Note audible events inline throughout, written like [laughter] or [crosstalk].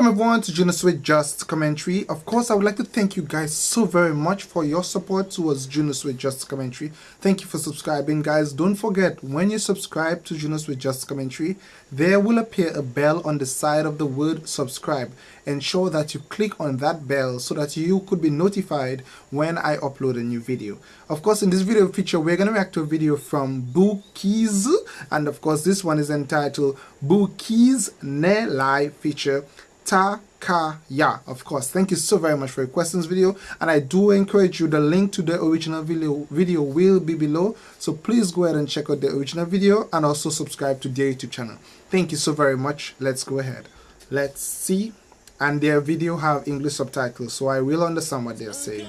Welcome everyone to Juno Sweet Just Commentary. Of course, I would like to thank you guys so very much for your support towards Juno Sweet Just Commentary. Thank you for subscribing, guys. Don't forget, when you subscribe to Juno Sweet Just Commentary, there will appear a bell on the side of the word subscribe. Ensure that you click on that bell so that you could be notified when I upload a new video. Of course, in this video feature, we're going to react to a video from Bookies. And of course, this one is entitled Bookies Ne Lie feature Takaya. Of course, thank you so very much for your questions video. And I do encourage you, the link to the original video, video will be below. So please go ahead and check out the original video and also subscribe to their YouTube channel. Thank you so very much. Let's go ahead. Let's see. And their video have English subtitles, so I will understand what they're saying.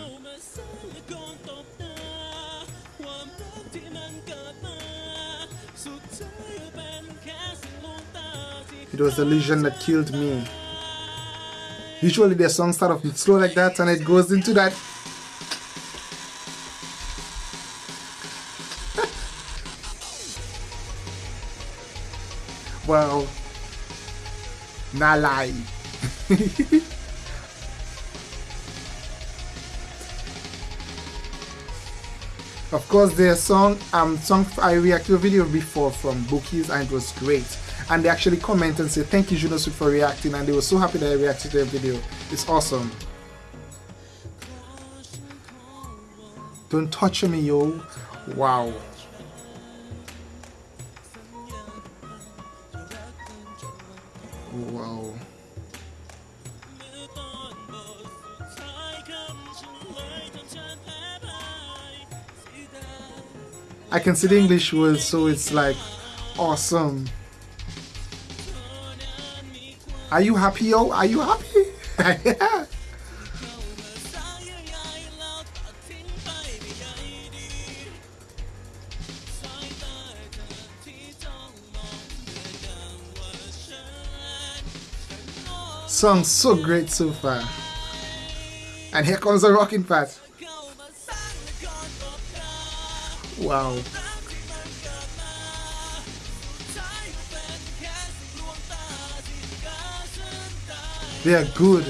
It was the illusion that killed me. Usually the song start off slow like that and it goes into that. [laughs] Well not lie. [laughs] Of course their song um song I reacted to a video before from Bookies and it was great and they actually comment and say thank you Junosuit for reacting and they were so happy that I reacted to their video. It's awesome. Don't touch me yo. Wow. Wow. I can see the English words so it's like awesome. Are you happy, yo? Are you happy? yeah. [laughs] Song so great so far. And here comes the rocking part. Wow. They are good.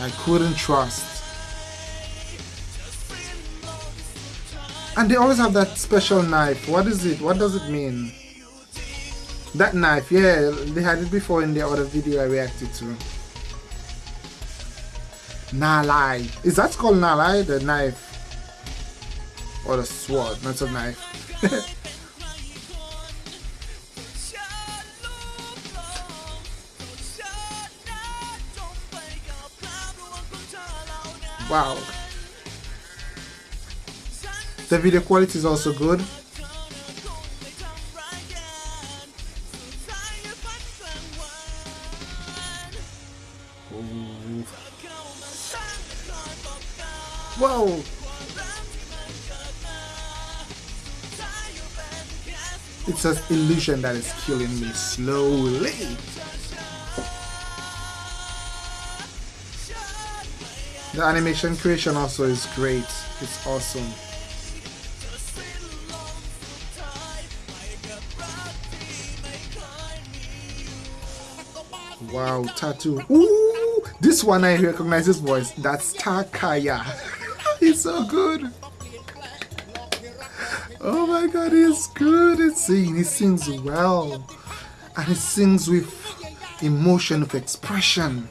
I couldn't trust. And they always have that special knife. What is it? What does it mean? That knife, yeah, they had it before in the other video I reacted to. Nalai. Is that called Nalai? The knife? Or the sword, not a knife. [laughs] Wow. The video quality is also good. Whoa! It's an illusion that is killing me slowly. The animation creation also is great. It's awesome. Wow, tattoo. Ooh, this one I recognize his voice. That's Takaya. [laughs] he's so good. Oh my god, he's good at singing. He sings well. And he sings with emotion, with expression.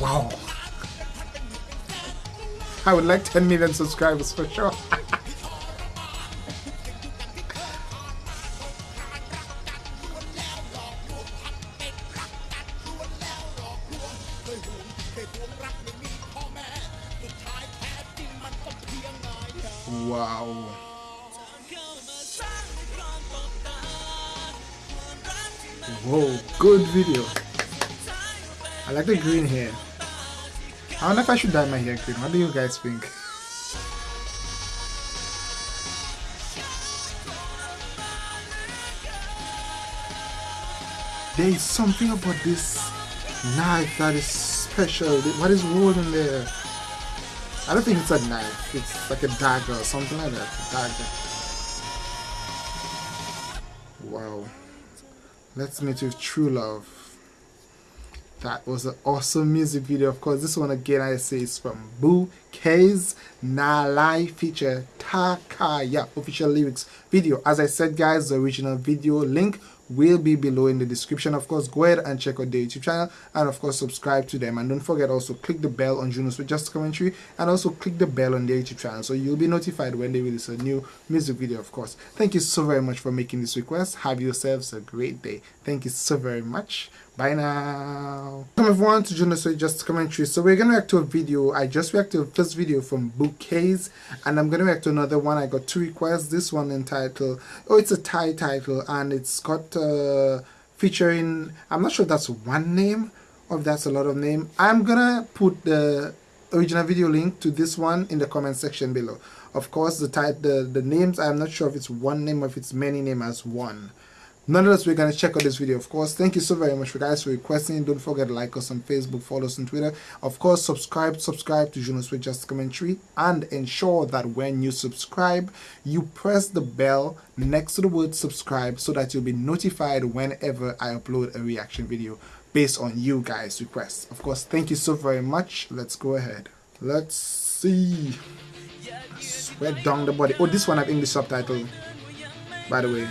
Wow. I would like 10 million subscribers for sure. wow. Good video. I like the green hair. I know if I should dye my hair green. What do you guys think? There is something about this knife that is special? What is holding there? I don't think it's a knife. It's like a dagger or something like that. A dagger. Wow. Let's meet with true love. That was an awesome music video. Of course, this one again I say is from Boo K's Nalai feature Takaya. Official lyrics video. As I said guys, the original video link will be below in the description. Of course go ahead and check out the youtube channel. And of course subscribe to them. And don't forget also click the bell on junos with just commentary. And also click the bell on the youtube channel. So you'll be notified when they release a new music video of course. Thank you so very much for making this request. Have yourselves a great day. Thank you so very much bye now. Welcome everyone to junos with just commentary. So we're gonna react to a video. I just reacted to first video from bouquets and i'm gonna react to another one. I got two requests. This one entitled oh it's a thai title and it's got uh, featuring I'm not sure that's one name or that's a lot of name. I'm gonna put the original video link to this one in the comment section below. Of course the type the the names I'm not sure if it's one name or if it's many name as one Nonetheless, we're going to check out this video, of course. Thank you so very much for guys for requesting. Don't forget to like us on Facebook, follow us on Twitter. Of course, subscribe, subscribe to Junos with Just Commentary and ensure that when you subscribe, you press the bell next to the word subscribe so that you'll be notified whenever I upload a reaction video based on you guys' requests. Of course, thank you so very much. Let's go ahead. Let's see. Sweat down the body. Oh, this one have English subtitle, by the way.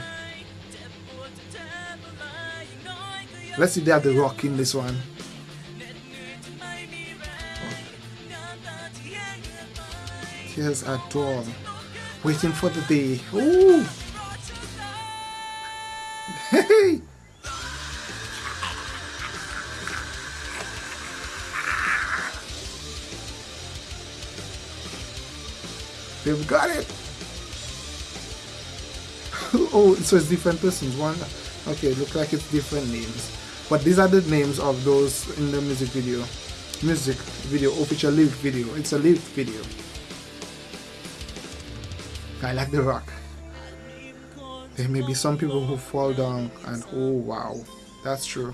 Let's see they have the rock in this one. Here's a door. Waiting for the day. Ooh! Hey! They've got it! [laughs] oh, so it's different persons. One, okay, look like it's different names but these are the names of those in the music video. Music video official live video. It's a live video. I like the rock. There may be some people who fall down and oh wow. That's true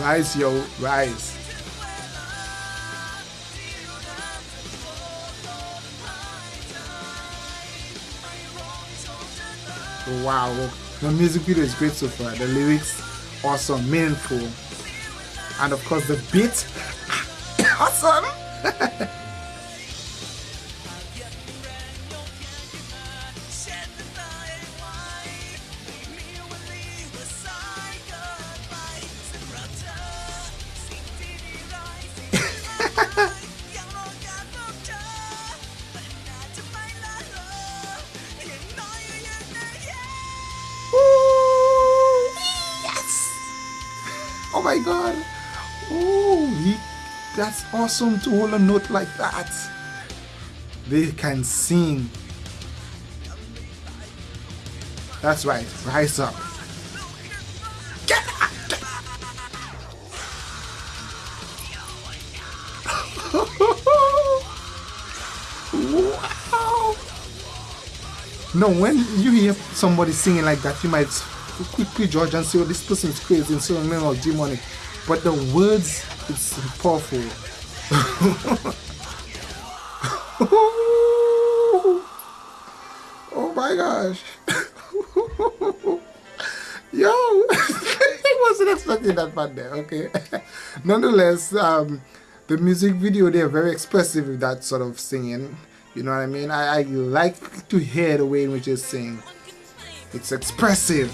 Rise, yo, rise. Wow, the music video is great so far. The lyrics, awesome, meaningful, and of course the beat, [coughs] awesome. [laughs] god. Oh, he, that's awesome to hold a note like that. They can sing. That's right. Rise up. [laughs] No, when you hear somebody singing like that, you might quickly judge and say, oh, this person is crazy and so on, or demonic. But the words, it's powerful. [laughs] oh my gosh. [laughs] Yo, [laughs] I wasn't expecting that part there, okay? Nonetheless, um, the music video, they are very expressive with that sort of singing. You know what I mean? I, I like to hear the way in which they sing. It's expressive.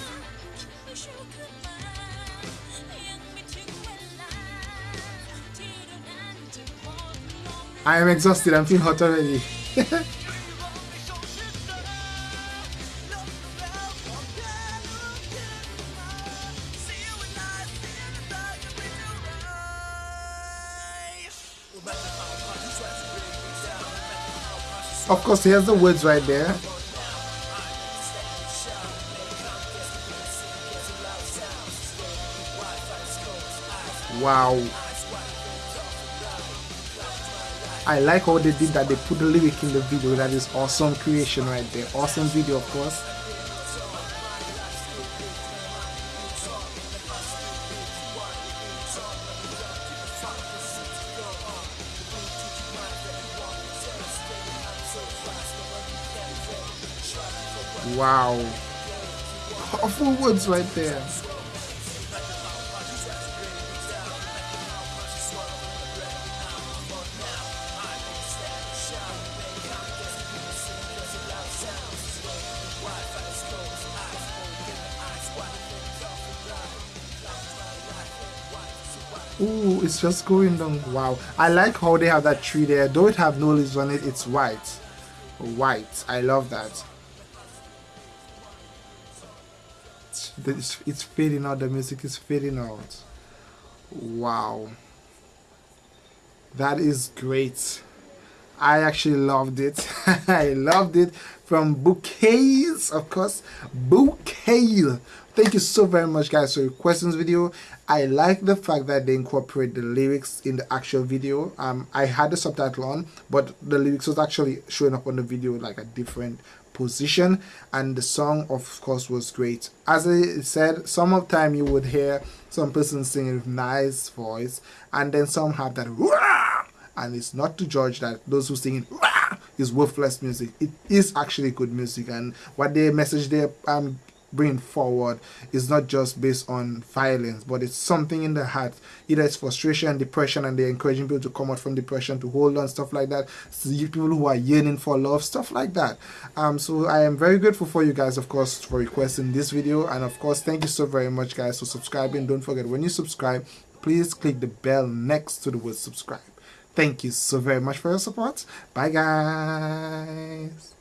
I am exhausted. I'm feeling hot already. [laughs] of course here's the words right there wow I like how they did that they put the lyric in the video that is awesome creation right there awesome video of course Wow. Powerful words right there. Ooh, it's just going down. Wow. I like how they have that tree there. Though it have no leaves on it, it's white. White. I love that. It's fading out. The music is fading out. Wow. That is great. I actually loved it. [laughs] I loved it from bouquets, of course. Bouquet. Thank you so very much, guys, for your questions video. I like the fact that they incorporate the lyrics in the actual video. Um, I had the subtitle on, but the lyrics was actually showing up on the video like a different position and the song of course was great as i said some of time you would hear some person singing with nice voice and then some have that and it's not to judge that those who sing is worthless music. It is actually good music, and what the message they um bring forward is not just based on violence, but it's something in the heart. Either it's frustration, depression, and they're encouraging people to come out from depression, to hold on, stuff like that. people who are yearning for love, stuff like that. Um, so I am very grateful for you guys, of course, for requesting this video, and of course, thank you so very much, guys, for subscribing. Don't forget when you subscribe, please click the bell next to the word subscribe. Thank you so very much for your support. Bye, guys.